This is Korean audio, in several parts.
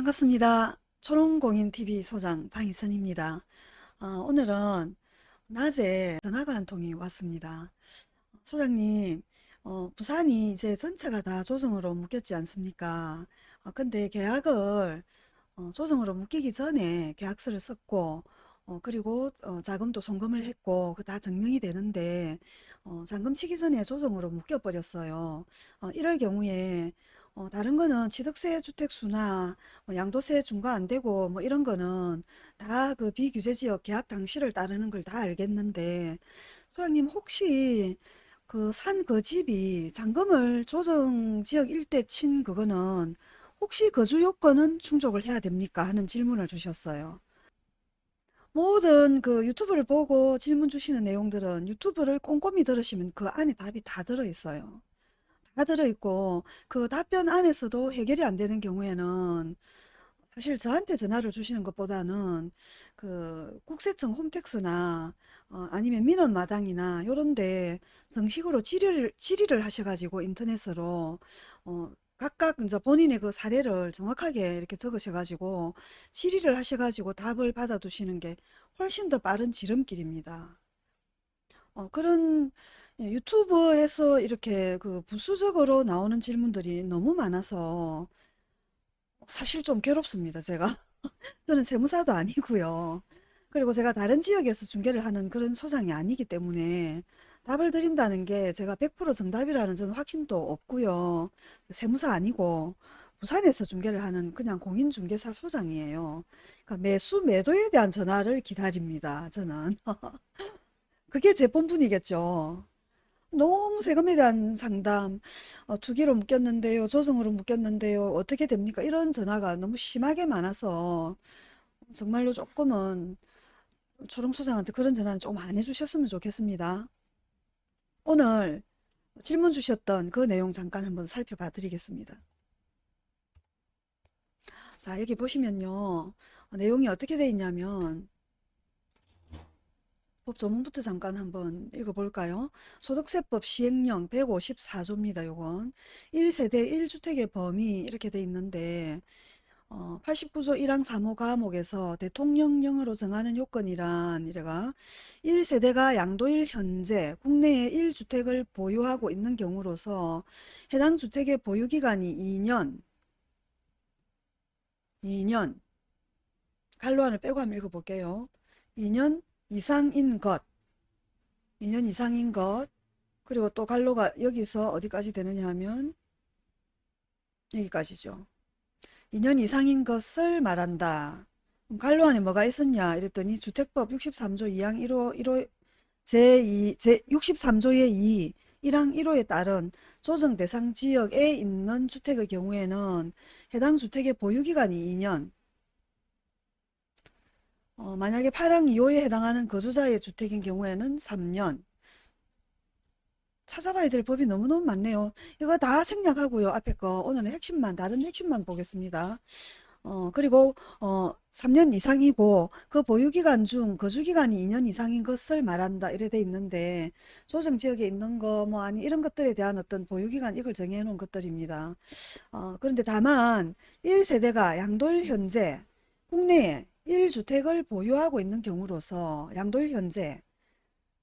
반갑습니다. 초롱공인TV 소장 방희선입니다. 어, 오늘은 낮에 전화가 한 통이 왔습니다. 소장님, 어, 부산이 이제 전체가 다 조정으로 묶였지 않습니까? 어, 근데 계약을 어, 조정으로 묶이기 전에 계약서를 썼고, 어, 그리고 어, 자금도 송금을 했고, 그 다 증명이 되는데, 어, 잔금 치기 전에 조정으로 묶여버렸어요. 어, 이럴 경우에 어, 다른 거는 취득세 주택수나 뭐 양도세 중과 안 되고 뭐 이런 거는 다 그 비규제 지역 계약 당시를 따르는 걸 다 알겠는데 소장님 혹시 그 산 그 집이 잔금을 조정 지역 일대 친 그거는 혹시 거주 요건은 충족을 해야 됩니까? 하는 질문을 주셨어요. 모든 그 유튜브를 보고 질문 주시는 내용들은 유튜브를 꼼꼼히 들으시면 그 안에 답이 다 들어있어요. 다 들어있고 그 답변 안에서도 해결이 안 되는 경우에는 사실 저한테 전화를 주시는 것보다는 그 국세청 홈택스나 어, 아니면 민원마당이나 요런데 정식으로 질의를, 질의를 하셔가지고 인터넷으로 어, 각각 이제 본인의 그 사례를 정확하게 이렇게 적으셔가지고 질의를 하셔가지고 답을 받아두시는 게 훨씬 더 빠른 지름길입니다. 어, 그런 예, 유튜브에서 이렇게 그 부수적으로 나오는 질문들이 너무 많아서 사실 좀 괴롭습니다, 제가. 저는 세무사도 아니고요. 그리고 제가 다른 지역에서 중개를 하는 그런 소장이 아니기 때문에 답을 드린다는 게 제가 100% 정답이라는 저는 확신도 없고요. 세무사 아니고 부산에서 중개를 하는 그냥 공인중개사 소장이에요. 그러니까 매수 매도에 대한 전화를 기다립니다, 저는. 그게 제 본분이겠죠. 너무 세금에 대한 상담, 어, 투기로 묶였는데요, 조정으로 묶였는데요, 어떻게 됩니까? 이런 전화가 너무 심하게 많아서 정말로 조금은 초롱소장한테 그런 전화는 좀안 해주셨으면 좋겠습니다. 오늘 질문 주셨던 그 내용 잠깐 한번 살펴봐 드리겠습니다. 자, 여기 보시면요. 어, 내용이 어떻게 돼 있냐면 법 조문부터 잠깐 한번 읽어볼까요? 소득세법 시행령 154조입니다. 요건 1세대 1주택의 범위 이렇게 돼 있는데 어, 89조 1항 3호 과목에서 대통령령으로 정하는 요건이란 이래가 1세대가 양도일 현재 국내에 1주택을 보유하고 있는 경우로서 해당 주택의 보유기간이 2년 2년 갈로안을 빼고 한번 읽어볼게요. 2년 이상인 것 2년 이상인 것 그리고 또 갈로가 여기서 어디까지 되느냐 하면 여기까지죠. 2년 이상인 것을 말한다. 갈로 안에 뭐가 있었냐 이랬더니 주택법 63조 2항 1호 1호 제2 제 63조의 2 1항 1호에 따른 조정 대상 지역에 있는 주택의 경우에는 해당 주택의 보유기간이 2년 어, 만약에 8항 2호에 해당하는 거주자의 주택인 경우에는 3년 찾아봐야 될 법이 너무너무 많네요. 이거 다 생략하고요. 앞에 거 오늘은 핵심만 다른 핵심만 보겠습니다. 어, 그리고 어, 3년 이상이고 그 보유기간 중 거주기간이 2년 이상인 것을 말한다 이래 돼 있는데 조정지역에 있는 거 뭐 아니 이런 것들에 대한 어떤 보유기간 이걸 정해 놓은 것들입니다. 어, 그런데 다만 1세대가 양돌 현재 국내에 1주택을 보유하고 있는 경우로서 양돌 현재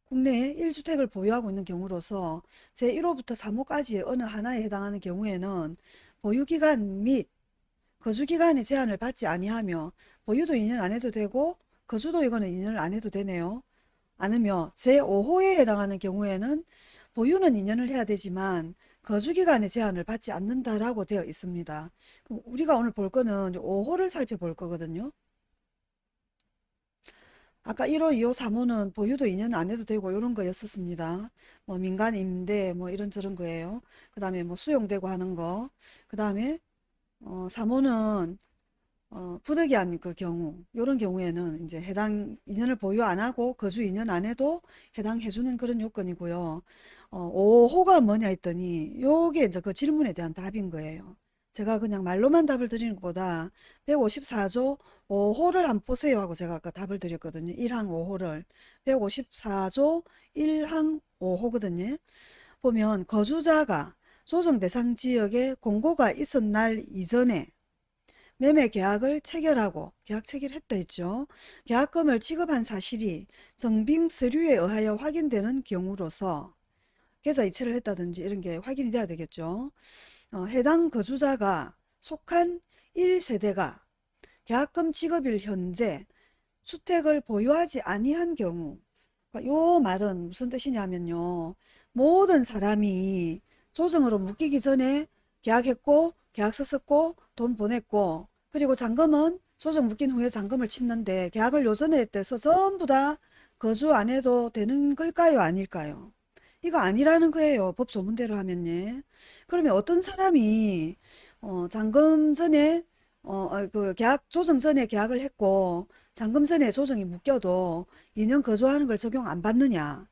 국내에 1주택을 보유하고 있는 경우로서 제1호부터 3호까지의 어느 하나에 해당하는 경우에는 보유기간 및 거주기간의 제한을 받지 아니하며 보유도 2년 안 해도 되고 거주도 이거는 2년을 안 해도 되네요. 않으며 제5호에 해당하는 경우에는 보유는 2년을 해야 되지만 거주기간의 제한을 받지 않는다라고 되어 있습니다. 우리가 오늘 볼 거는 5호를 살펴볼 거거든요. 아까 1호, 2호, 3호는 보유도 2년 안 해도 되고 이런 거였었습니다. 뭐 민간 임대 뭐 이런저런 거예요. 그 다음에 뭐 수용되고 하는 거. 그 다음에 어, 3호는 어, 부득이한 그 경우 이런 경우에는 이제 해당 2년을 보유 안 하고 거주 2년 안 해도 해당해주는 그런 요건이고요. 어, 5호가 뭐냐 했더니 요게 이제 그 질문에 대한 답인 거예요. 제가 그냥 말로만 답을 드리는 것보다 154조 5호를 한번 보세요 하고 제가 아까 답을 드렸거든요. 1항 5호를 154조 1항 5호거든요. 보면 거주자가 조정 대상 지역에 공고가 있은 날 이전에 매매 계약을 체결하고 계약 체결했다 했죠. 계약금을 지급한 사실이 정빙 서류에 의하여 확인되는 경우로서 계좌 이체를 했다든지 이런 게 확인이 돼야 되겠죠. 어, 해당 거주자가 속한 1세대가 계약금 지급일 현재 주택을 보유하지 아니한 경우 그러니까 요 말은 무슨 뜻이냐면요. 모든 사람이 조정으로 묶이기 전에 계약했고 계약서 썼고 돈 보냈고 그리고 잔금은 조정 묶인 후에 잔금을 치는데 계약을 요전에 했대서 전부 다 거주 안 해도 되는 걸까요? 아닐까요? 이거 아니라는 거예요. 법 조문대로 하면요. 그러면 어떤 사람이 어, 잔금 전에 어, 어, 그 계약 조정 전에 계약을 했고 잔금 전에 조정이 묶여도 2년 거주하는 걸 적용 안 받느냐?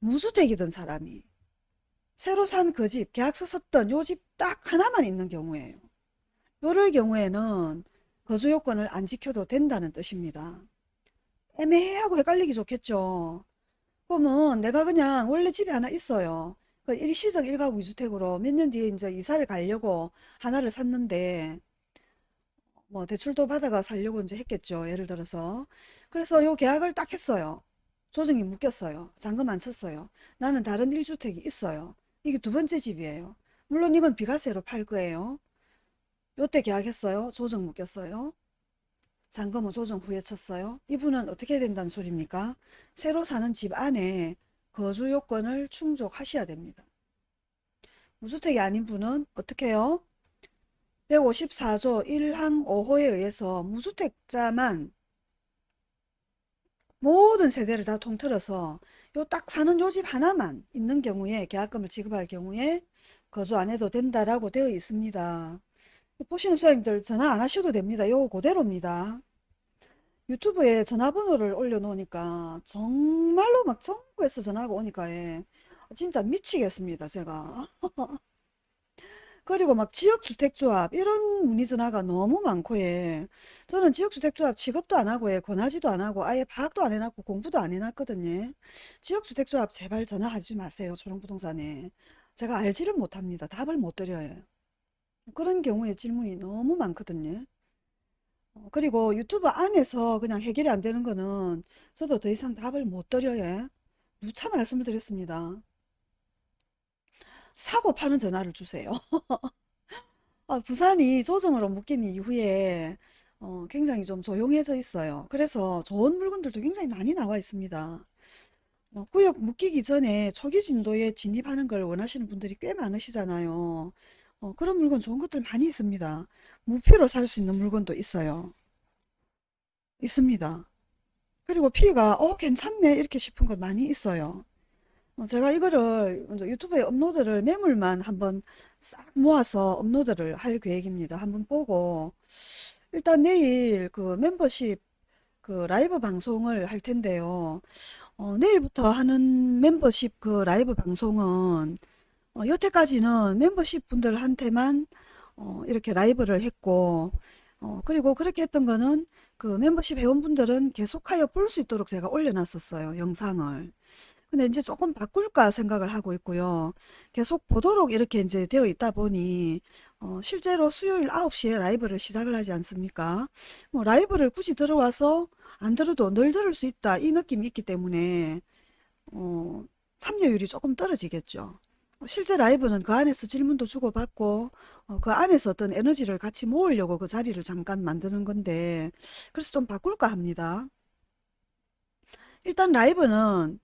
무주택이던 사람이 새로 산 그 집, 계약서 썼던 요 집 딱 하나만 있는 경우에요. 요럴 경우에는 거주 요건을 안 지켜도 된다는 뜻입니다. 애매하고 헷갈리기 좋겠죠. 그러면 내가 그냥 원래 집에 하나 있어요. 그 일시적 일가구 이주택으로 몇 년 뒤에 이제 이사를 가려고 하나를 샀는데 뭐 대출도 받아가 살려고 이제 했겠죠. 예를 들어서. 그래서 요 계약을 딱 했어요. 조정이 묶였어요. 잔금 안 쳤어요. 나는 다른 1주택이 있어요. 이게 두 번째 집이에요. 물론 이건 비과세로 팔 거예요. 요때 계약했어요. 조정 묶였어요. 잔금은 조정 후에 쳤어요. 이분은 어떻게 된다는 소리입니까? 새로 사는 집 안에 거주 요건을 충족하셔야 됩니다. 무주택이 아닌 분은 어떻게 해요? 154조 1항 5호에 의해서 무주택자만 모든 세대를 다 통틀어서 요 딱 사는 요 집 하나만 있는 경우에 계약금을 지급할 경우에 거주 안 해도 된다라고 되어 있습니다. 보시는 수험님들 전화 안 하셔도 됩니다. 요 그대로입니다. 유튜브에 전화번호를 올려놓으니까 정말로 막 전국에서 전화가 오니까 예, 진짜 미치겠습니다. 제가. 그리고 막 지역주택조합 이런 문의 전화가 너무 많고 예. 저는 지역주택조합 취급도 안 하고 예. 권하지도 안 하고 아예 파악도 안 해놨고 공부도 안 해놨거든요. 지역주택조합 제발 전화하지 마세요. 초롱부동산에. 제가 알지를 못합니다. 답을 못 드려요. 그런 경우에 질문이 너무 많거든요. 어, 그리고 유튜브 안에서 그냥 해결이 안 되는 거는 저도 더 이상 답을 못 드려요. 누차 말씀을 드렸습니다. 사고 파는 전화를 주세요. 아, 부산이 조정으로 묶인 이후에 어, 굉장히 좀 조용해져 있어요. 그래서 좋은 물건들도 굉장히 많이 나와 있습니다. 어, 구역 묶이기 전에 초기 진도에 진입하는 걸 원하시는 분들이 꽤 많으시잖아요. 어, 그런 물건 좋은 것들 많이 있습니다. 무피로 살 수 있는 물건도 있어요. 있습니다. 그리고 피가 어 괜찮네 이렇게 싶은 거 많이 있어요. 어, 제가 이거를 유튜브에 업로드를 매물만 한번 싹 모아서 업로드를 할 계획입니다. 한번 보고 일단 내일 그 멤버십 그 라이브 방송을 할 텐데요. 어, 내일부터 하는 멤버십 그 라이브 방송은 어, 여태까지는 멤버십 분들한테만 어, 이렇게 라이브를 했고 어, 그리고 그렇게 했던 거는 그 멤버십 회원분들은 계속하여 볼 수 있도록 제가 올려놨었어요. 영상을. 근데 이제 조금 바꿀까 생각을 하고 있고요. 계속 보도록 이렇게 이제 되어 있다 보니 어, 실제로 수요일 9시에 라이브를 시작을 하지 않습니까? 뭐 라이브를 굳이 들어와서 안 들어도 늘 들을 수 있다 이 느낌이 있기 때문에 어, 참여율이 조금 떨어지겠죠. 어, 실제 라이브는 그 안에서 질문도 주고받고 어, 그 안에서 어떤 에너지를 같이 모으려고 그 자리를 잠깐 만드는 건데 그래서 좀 바꿀까 합니다. 일단 라이브는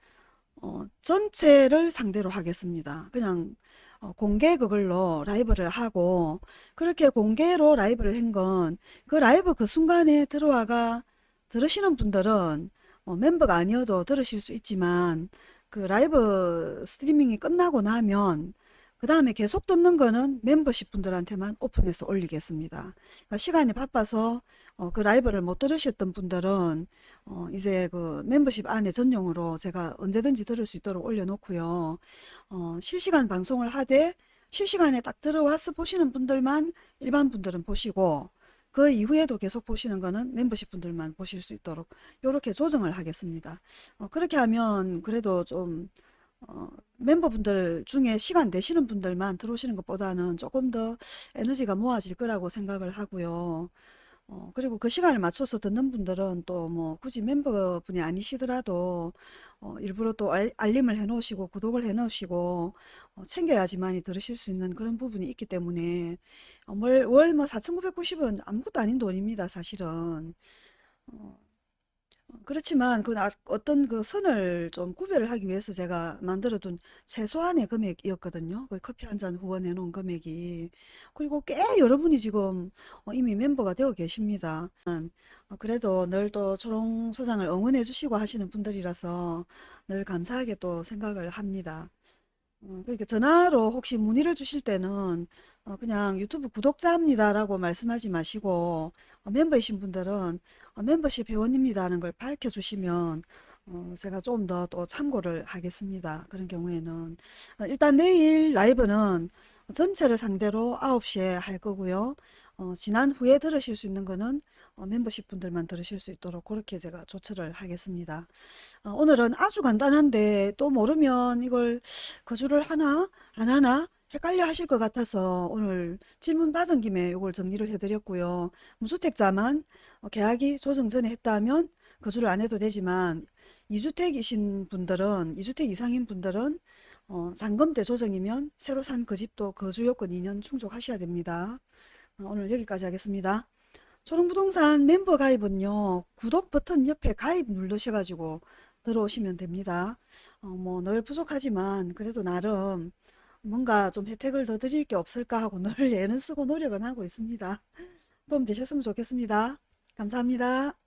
어, 전체를 상대로 하겠습니다. 그냥 어, 공개 그걸로 라이브를 하고 그렇게 공개로 라이브를 한 건 그 라이브 그 순간에 들어와가 들으시는 분들은 어, 멤버가 아니어도 들으실 수 있지만 그 라이브 스트리밍이 끝나고 나면 그 다음에 계속 듣는 거는 멤버십 분들한테만 오픈해서 올리겠습니다. 그러니까 시간이 바빠서 어, 그 라이브를 못 들으셨던 분들은 어, 이제 그 멤버십 안에 전용으로 제가 언제든지 들을 수 있도록 올려놓고요. 어, 실시간 방송을 하되 실시간에 딱 들어와서 보시는 분들만 일반 분들은 보시고 그 이후에도 계속 보시는 거는 멤버십 분들만 보실 수 있도록 이렇게 조정을 하겠습니다. 어, 그렇게 하면 그래도 좀 어, 멤버분들 중에 시간 되시는 분들만 들어오시는 것보다는 조금 더 에너지가 모아질 거라고 생각을 하고요. 어, 그리고 그 시간을 맞춰서 듣는 분들은 또 뭐 굳이 멤버분이 아니시더라도 어, 일부러 또 알, 알림을 해 놓으시고 구독을 해 놓으시고 어, 챙겨야지만이 들으실 수 있는 그런 부분이 있기 때문에 어, 월뭐 4,990원 아무것도 아닌 돈입니다, 사실은. 어, 그렇지만 그 나- 어떤 그 선을 좀 구별을 하기 위해서 제가 만들어둔 최소한의 금액이었거든요. 그 커피 한 잔 후원해 놓은 금액이. 그리고 꽤 여러분이 지금 어, 이미 member가 되어 계십니다. 어, 그래도 늘 또 초롱 소장을 응원해 주시고 하시는 분들이라서 늘 감사하게 또 생각을 합니다. 어, 그러니까 전화로 혹시 문의를 주실 때는 어, 그냥 유튜브 구독자입니다라고 말씀하지 마시고 어, 멤버이신 분들은 어, 멤버십 회원입니다 하는 걸 밝혀주시면 어, 제가 좀 더 또 참고를 하겠습니다. 그런 경우에는 어, 일단 내일 라이브는 전체를 상대로 9시에 할 거고요. 어, 지난 후에 들으실 수 있는 거는 어, 멤버십 분들만 들으실 수 있도록 그렇게 제가 조처를 하겠습니다. 어, 오늘은 아주 간단한데 또 모르면 이걸 거주를 하나 안 하나 헷갈려 하실 것 같아서 오늘 질문 받은 김에 이걸 정리를 해드렸고요. 무주택자만 어, 계약이 조정 전에 했다면 거주를 안 해도 되지만 2주택이신 분들은 2주택 이상인 분들은 어, 잔금대 조정이면 새로 산 그 집도 거주 요건 2년 충족하셔야 됩니다. 어, 오늘 여기까지 하겠습니다. 초롱부동산 멤버 가입은요, 구독 버튼 옆에 가입 누르셔가지고 들어오시면 됩니다. 어, 뭐 늘 부족하지만 그래도 나름 뭔가 좀 혜택을 더 드릴 게 없을까 하고 늘 애는 쓰고 노력은 하고 있습니다. 도움 되셨으면 좋겠습니다. 감사합니다.